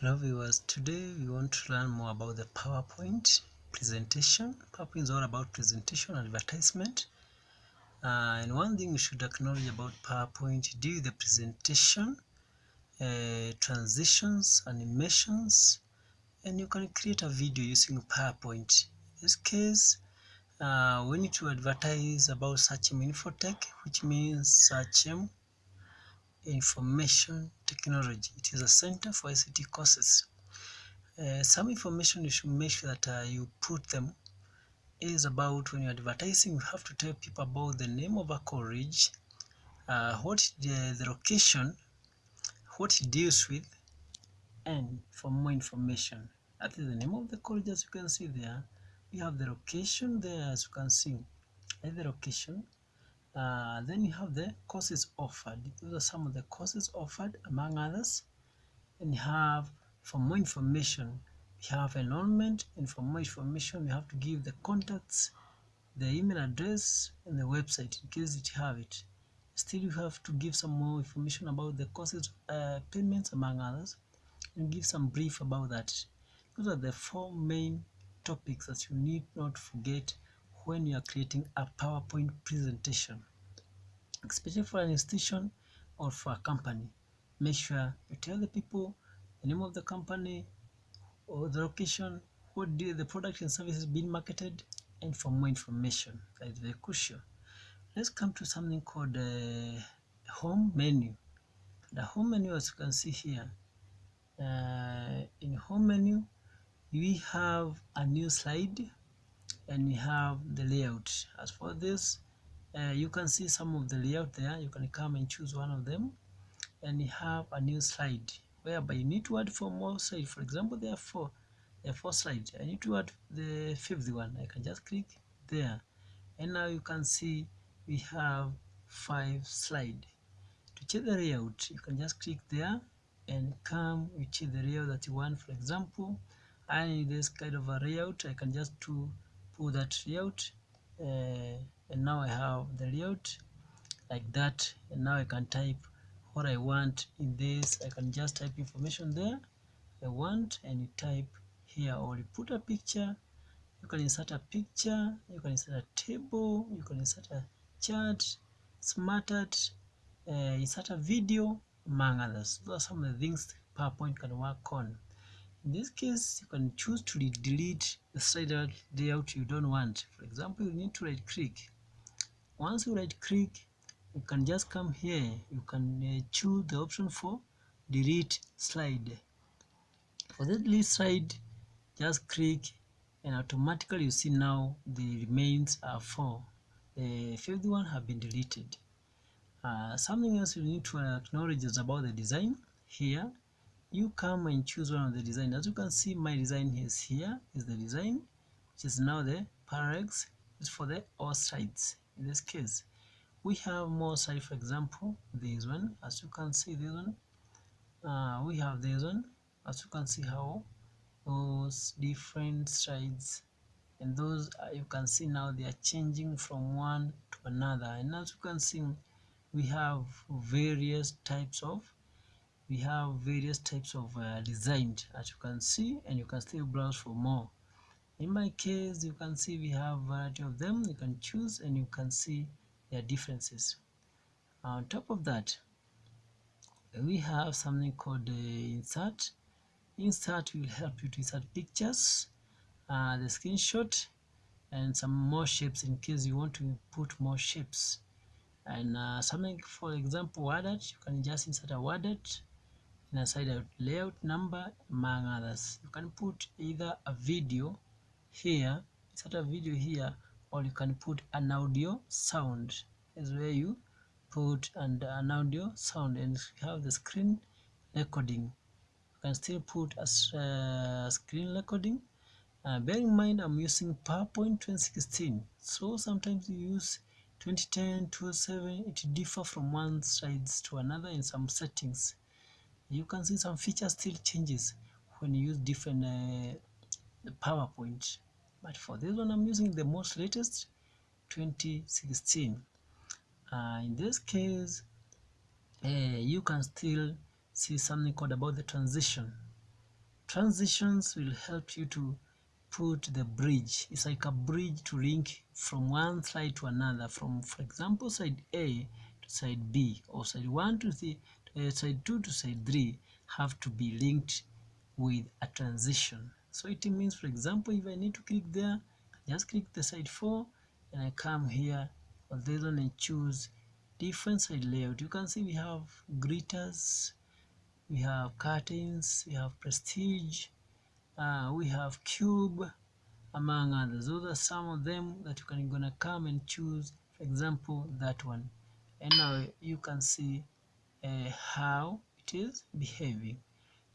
Hello viewers, today we want to learn more about the PowerPoint presentation. PowerPoint is all about presentation and advertisement. Uh, and one thing we should acknowledge about PowerPoint, do the presentation, uh, transitions, animations, and you can create a video using PowerPoint. In this case, uh, we need to advertise about Sachem Infotech, which means Sachem information technology. It is a center for ICT courses. Uh, some information you should make sure that uh, you put them is about when you're advertising, you have to tell people about the name of a college, uh, what the, the location, what it deals with, and for more information. That is the name of the college as you can see there. We have the location there as you can see. That's the location uh, then you have the courses offered. Those are some of the courses offered among others. And you have, for more information, you have enrollment and for more information you have to give the contacts, the email address and the website in case you have it. Still you have to give some more information about the courses uh, payments among others and give some brief about that. Those are the four main topics that you need not forget when you are creating a PowerPoint presentation, especially for an institution or for a company. Make sure you tell the people the name of the company or the location, what do the product and services being marketed, and for more information. That is very crucial. Let's come to something called the home menu. The home menu, as you can see here, uh, in home menu, we have a new slide and we have the layout as for this uh, you can see some of the layout there. You can come and choose one of them. And you have a new slide whereby you need to add four more slides. For example there are four there are four slides. I need to add the fifth one. I can just click there. And now you can see we have five slide to check the layout you can just click there and come you check the layout that you want. For example I need this kind of a layout. I can just to pull that layout uh, and now I have the layout like that and now I can type what I want in this. I can just type information there I want and you type here or you put a picture. You can insert a picture you can insert a table you can insert a chart smart art uh, insert a video among others. Those are some of the things PowerPoint can work on in this case, you can choose to delete the slider layout you don't want. For example, you need to right click. Once you right click, you can just come here. You can uh, choose the option for delete slide. For the delete slide, just click and automatically you see now the remains are four. The fifth one have been deleted. Uh, something else you need to acknowledge is about the design here you come and choose one of the design. As you can see my design is here is the design which is now the parallax is for the all sides in this case we have more side for example this one. As you can see this one uh, we have this one. As you can see how those different sides and those uh, you can see now they are changing from one to another. And as you can see we have various types of we have various types of uh, designs as you can see and you can still browse for more. In my case you can see we have variety of them you can choose and you can see their differences. On top of that we have something called the insert. Insert will help you to insert pictures uh, the screenshot and some more shapes in case you want to put more shapes. And uh, something for example worded you can just insert a WordArt in a side out layout number among others. You can put either a video here insert a video here or you can put an audio sound. Is where you put and an audio sound and you have the screen recording. You can still put a uh, screen recording. Uh, bear in mind i'm using powerpoint 2016 so sometimes you use 2010 207 it differ from one sides to another in some settings you can see some features still changes when you use different uh, PowerPoint. But for this one I'm using the most latest 2016 uh, in this case uh, you can still see something called about the transition. Transitions will help you to put the bridge. It's like a bridge to link from one slide to another from for example side a to side b or side 1 to the uh, side 2 to side 3 have to be linked with a transition. So it means for example if i need to click there I just click the side 4 and i come here on this one and choose different side layout. You can see we have greeters we have curtains we have prestige uh, we have cube among others. Those are some of them that you can gonna come and choose for example that one. And now you can see uh, how it is behaving.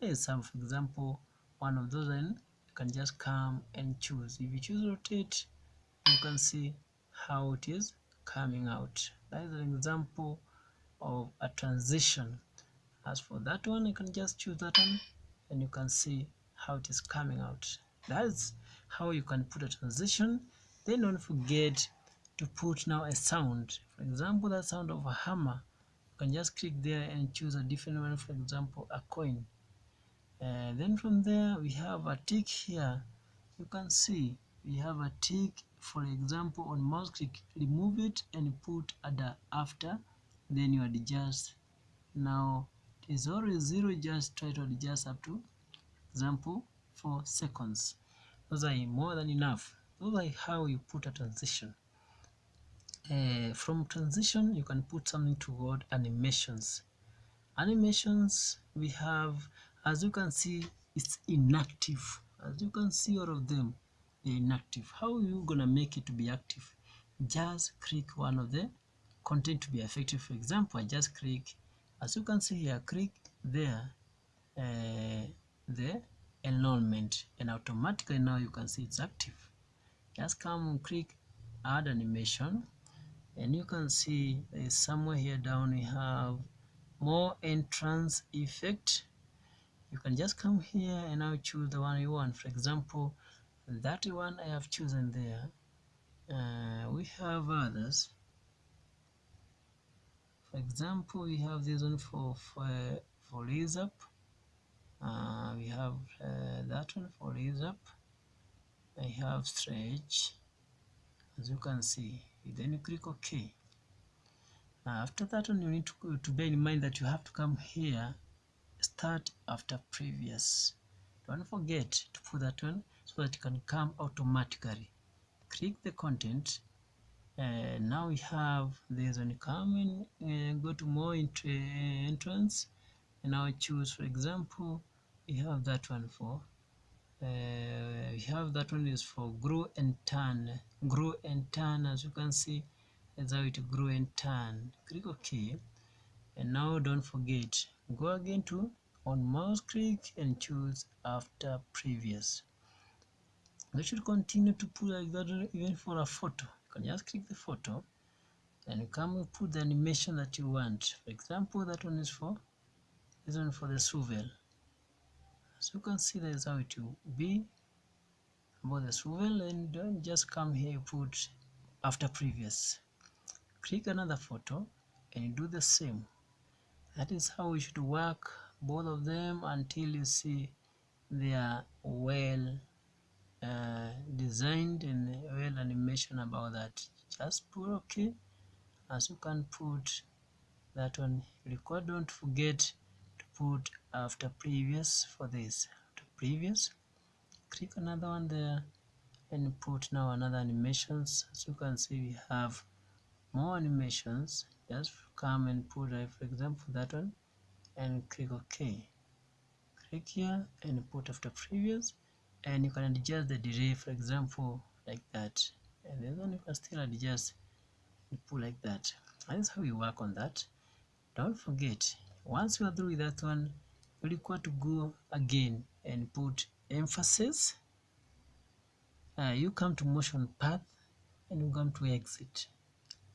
There's some for example one of those and you can just come and choose. If you choose rotate you can see how it is coming out. That is an example of a transition. As for that one you can just choose that one and you can see how it is coming out. That's how you can put a transition. Then don't forget to put now a sound. For example the sound of a hammer can just click there and choose a different one for example a coin. And then from there we have a tick here. You can see we have a tick for example on mouse click remove it and put other after. Then you adjust. Now it is always zero just try to adjust up to example four seconds. Those are more than enough. Those are how you put a transition uh, from transition you can put something toward animations. Animations we have as you can see it's inactive. As you can see all of them they're inactive. How are you gonna make it to be active? Just click one of the content to be effective. For example i just click as you can see here click there uh, the enrollment. And automatically now you can see it's active. Just come and click add animation and you can see there's somewhere here down we have more entrance effect. You can just come here and now choose the one you want. For example that one I have chosen there uh, we have others. For example we have this one for for, for raise up. Uh, we have uh, that one for raise up. I have stretch as you can see then you click OK. Now after that one you need to, to bear in mind that you have to come here start after previous. Don't forget to put that one so that it can come automatically. Click the content uh, now we have this one coming uh, go to more into uh, entrance. And now choose for example we have that one for we have that one is for grow and turn grow and turn as you can see that's how it grow and turn click ok. And now don't forget go again to on mouse click and choose after previous. We should continue to put like that even for a photo. You can just click the photo and come and put the animation that you want. For example that one is for this one for the swivel as you can see that is how it will be about the swivel and don't just come here put after previous. Click another photo and do the same. That is how we should work both of them until you see they are well uh, designed and well animation about that. Just put okay. As you can put that one record don't forget put after previous for this. To previous click another one there and put now another animations. As you can see we have more animations. Just come and put uh, for example that one and click ok. Click here and put after previous and you can adjust the delay for example like that. And this one you can still adjust and put like that. That's how you work on that. Don't forget once you are through with that one you require to go again and put emphasis uh, you come to motion path and you come to exit.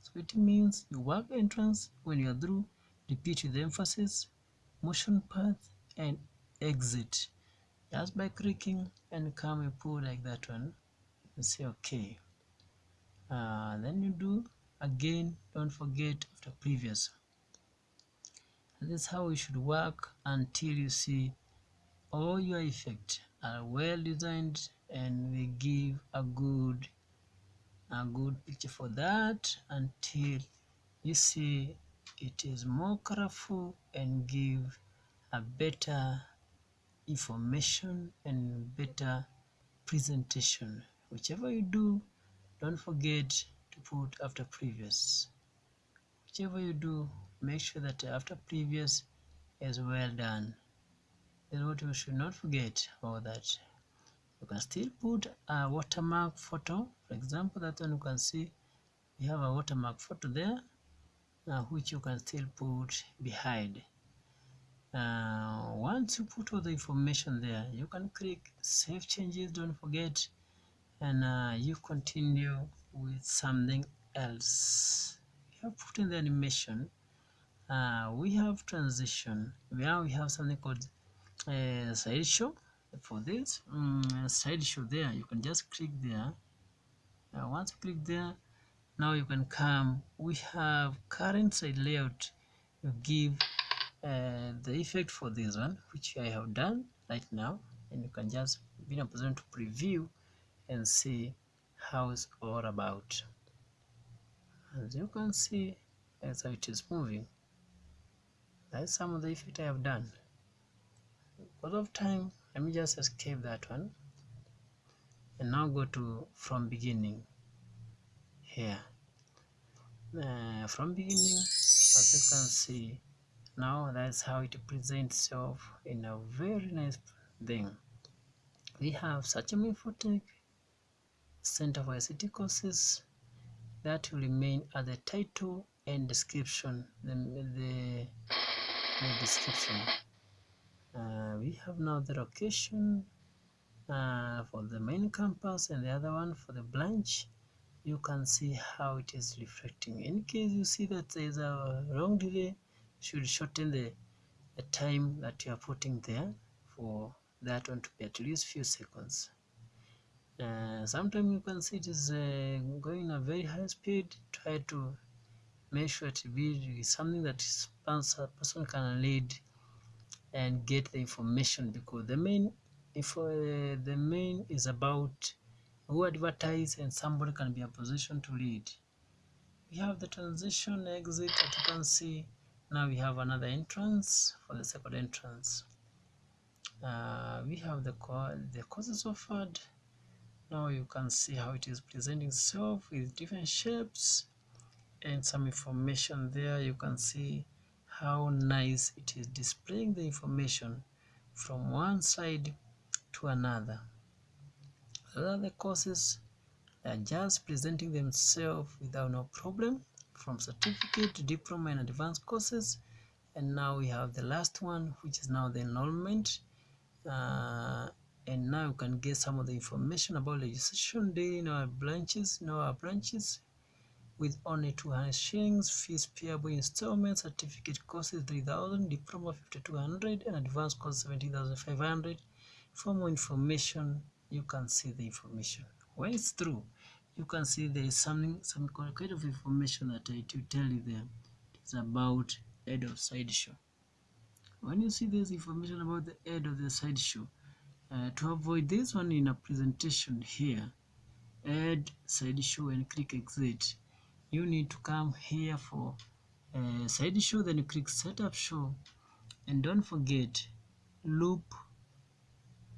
So it means you work entrance when you are through repeat with emphasis motion path and exit. Just by clicking and come and pull like that one and say okay. Uh, then you do again don't forget after previous this is how we should work until you see all your effects are well designed and we give a good a good picture for that until you see it is more colorful and give a better information and better presentation. Whichever you do don't forget to put after previous. Whichever you do make sure that after previous is well done. Then what you should not forget about that. You can still put a watermark photo. For example that one you can see we have a watermark photo there uh, which you can still put behind. Uh, once you put all the information there you can click save changes don't forget and uh, you continue with something else. You have put in the animation uh, we have transition. Now we have something called uh, slideshow for this. Um, slideshow there you can just click there. Once you click there now you can come. We have current side layout. You give uh, the effect for this one which I have done right now. And you can just be in a position to preview and see how it's all about. As you can see as how it is moving that's some of the effect I have done. Because of time let me just escape that one and now go to from beginning here. Uh, from beginning as you can see now that's how it presents itself in a very nice thing. We have Sachem Infotech center for ICT courses that will remain at the title and description. The, the description. Uh, we have now the location uh, for the main campus and the other one for the branch. You can see how it is reflecting. In case you see that there is a wrong delay should shorten the, the time that you are putting there for that one to be at least few seconds. Uh, sometimes you can see it is uh, going a very high speed. Try to sure to be something that a person can read and get the information because the main if uh, the main is about who advertise and somebody can be a position to read. We have the transition exit that you can see now we have another entrance for the second entrance. Uh, we have the the courses offered. Now you can see how it is presenting itself with different shapes and some information there. You can see how nice it is displaying the information from one side to another. Other courses are just presenting themselves without no problem from certificate to diploma and advanced courses. And now we have the last one which is now the enrollment. Uh, and now you can get some of the information about registration day in our branches in our branches with only 200 shillings fees payable in installment certificate courses 3000 diploma 5200 and advanced course 17500 for more information you can see the information. When it's through you can see there is something some kind of information that I to tell you there. It's about head of sideshow. When you see this information about the head of the sideshow uh, to avoid this one in a presentation here add sideshow and click exit you need to come here for uh, sideshow then you click setup show. And don't forget loop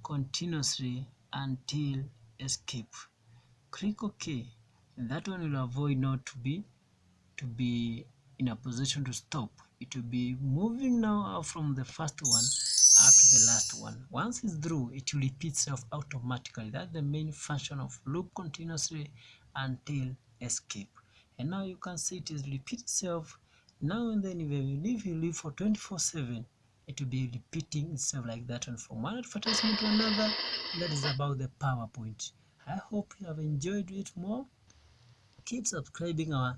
continuously until escape. Click ok. And that one will avoid not to be to be in a position to stop. It will be moving now from the first one up to the last one. Once it's through it will repeat itself automatically. That's the main function of loop continuously until escape and now you can see it is repeat itself. Now and then if you leave you leave for 24 7 it will be repeating itself like that and from one advertisement to another. That is about the powerpoint. I hope you have enjoyed it more. Keep subscribing our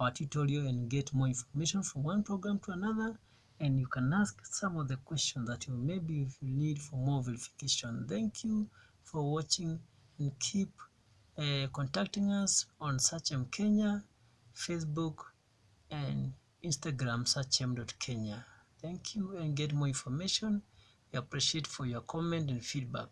our tutorial and get more information from one program to another. And you can ask some of the questions that you maybe if you need for more verification. Thank you for watching and keep uh, contacting us on Sachem Kenya Facebook and Instagram sachem.kenya thank you and get more information We appreciate for your comment and feedback.